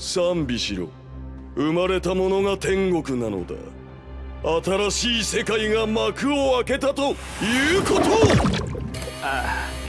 賛美しろ。生まれたものが天国なのだ。新しい世界が幕を開けたということ。ああ。